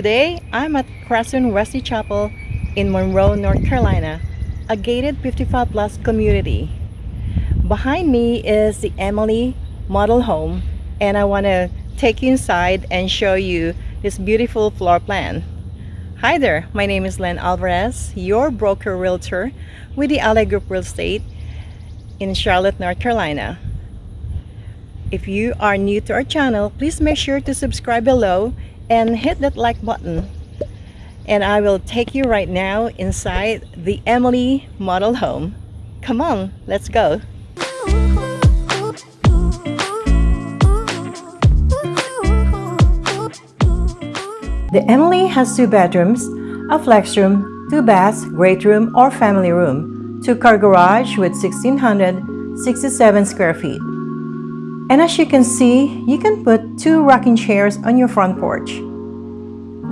Today, I'm at Cresswind Wesley Chapel in Monroe, North Carolina, a gated 55 plus community. Behind me is the Emily model home and I want to take you inside and show you this beautiful floor plan. Hi there, my name is Lynn Alvarez, your broker realtor with the LA Group Real Estate in Charlotte, North Carolina. If you are new to our channel, please make sure to subscribe below and hit that like button. And I will take you right now inside the Emily model home. Come on, let's go. The Emily has two bedrooms, a flex room, two baths, great room or family room, two car garage with 1667 square feet. And as you can see, you can put two rocking chairs on your front porch.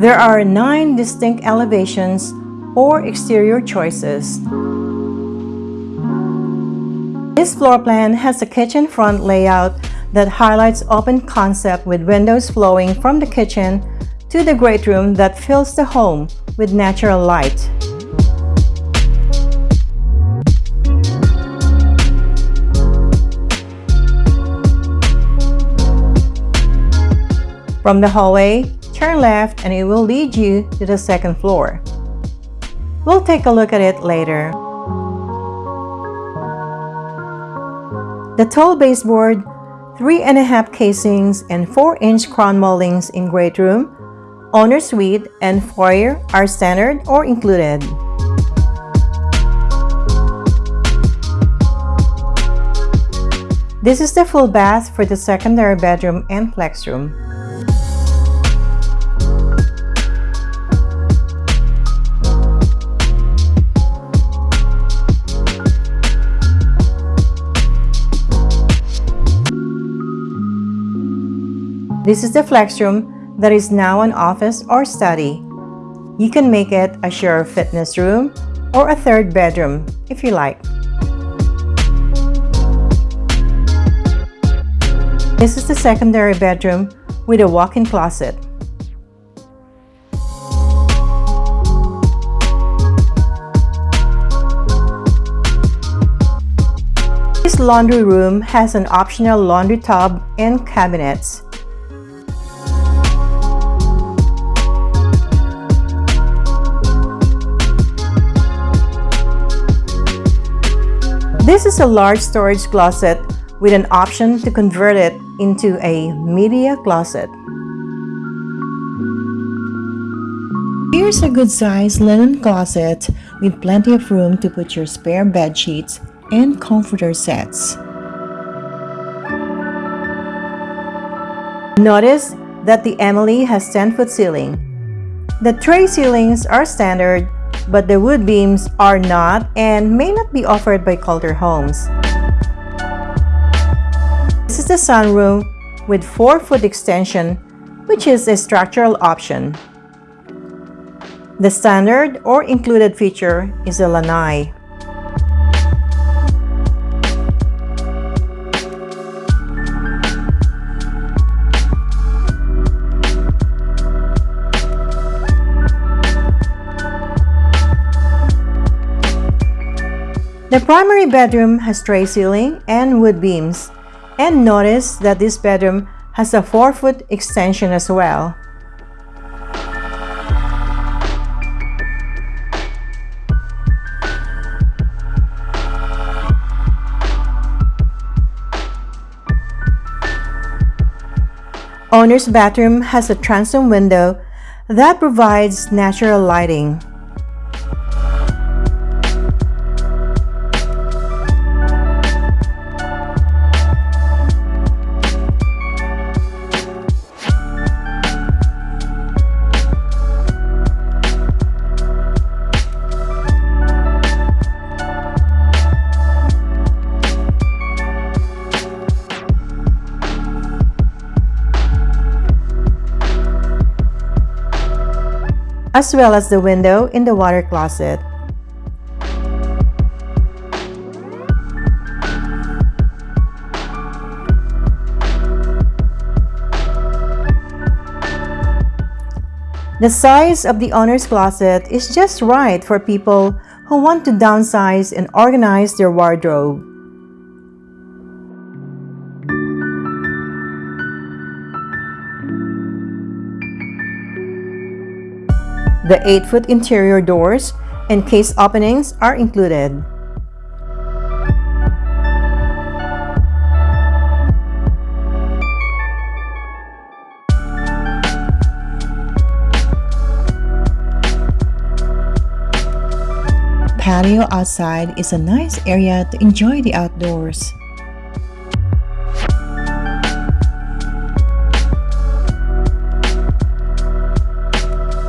There are nine distinct elevations or exterior choices. This floor plan has a kitchen front layout that highlights open concept with windows flowing from the kitchen to the great room that fills the home with natural light. From the hallway, turn left and it will lead you to the second floor. We'll take a look at it later. The tall baseboard, 3.5 casings and 4-inch crown moldings in great room owner suite, and foyer are standard or included. This is the full bath for the secondary bedroom and flex room. This is the flex room that is now an office or study. You can make it a shared fitness room or a third bedroom if you like. This is the secondary bedroom with a walk-in closet. This laundry room has an optional laundry tub and cabinets. This is a large storage closet with an option to convert it into a media closet. Here's a good size linen closet with plenty of room to put your spare bed sheets and comforter sets. Notice that the Emily has 10-foot ceiling. The tray ceilings are standard but the wood beams are not and may not be offered by Kolter Homes. This is the sunroom with 4-foot extension, which is a structural option. The standard or included feature is a lanai. The primary bedroom has tray ceiling and wood beams. And notice that this bedroom has a 4-foot extension as well. Owner's bathroom has a transom window that provides natural lighting. As well as the window in the water closet. The size of the owner's closet is just right for people who want to downsize and organize their wardrobe. The 8-foot interior doors and case openings are included. Patio outside is a nice area to enjoy the outdoors.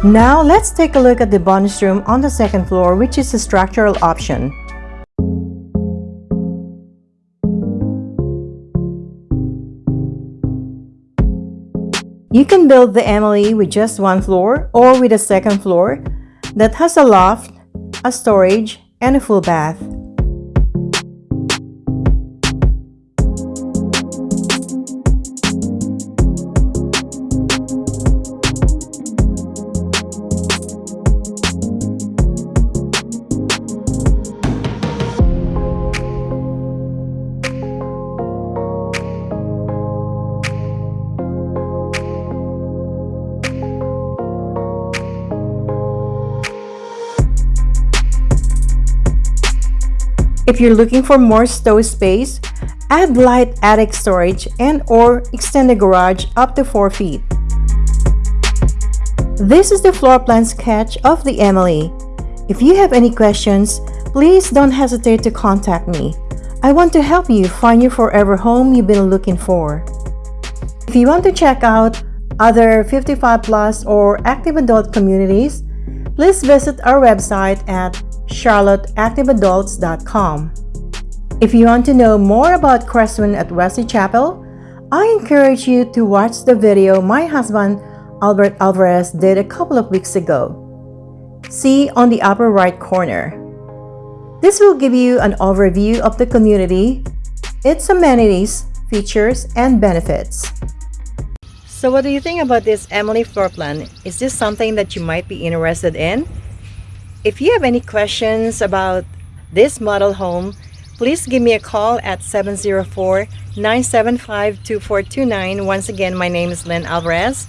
Now let's take a look at the bonus room on the second floor which is a structural option. You can build the Emily with just one floor or with a second floor that has a loft, a storage, and a full bath. If you're looking for more stove space, add light attic storage and or extend the garage up to 4 feet. This is the floor plan sketch of the Emily. If you have any questions, please don't hesitate to contact me. I want to help you find your forever home you've been looking for. If you want to check out other 55 plus or active adult communities, please visit our website at charlotteactiveadults.com. If you want to know more about Cresswind at Wesley Chapel, I encourage you to watch the video my husband Albert Alvarez did a couple of weeks ago. See on the upper right corner. This will give you an overview of the community, its amenities, features, and benefits. So what do you think about this Emily floor plan? Is this something that you might be interested in? If you have any questions about this model home, please give me a call at 704-975-2429. Once again, my name is Lynn Alvarez.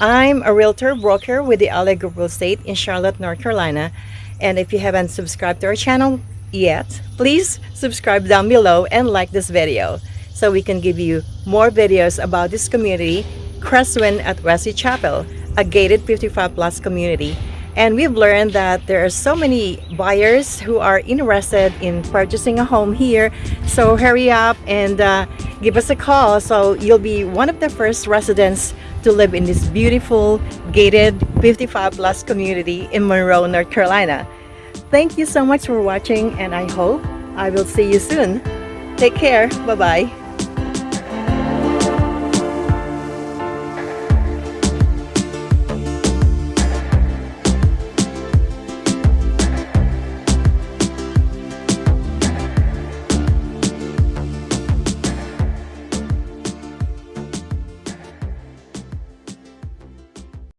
I'm a realtor broker with the LA Group Real Estate in Charlotte, North Carolina. And if you haven't subscribed to our channel yet, please subscribe down below and like this video so we can give you more videos about this community, Cresswind at Wesley Chapel, a gated 55 plus community and we've learned that there are so many buyers who are interested in purchasing a home here. So hurry up and uh, give us a call. So you'll be one of the first residents to live in this beautiful gated 55 plus community in Monroe, North Carolina. Thank you so much for watching and I hope I will see you soon. Take care. Bye-bye.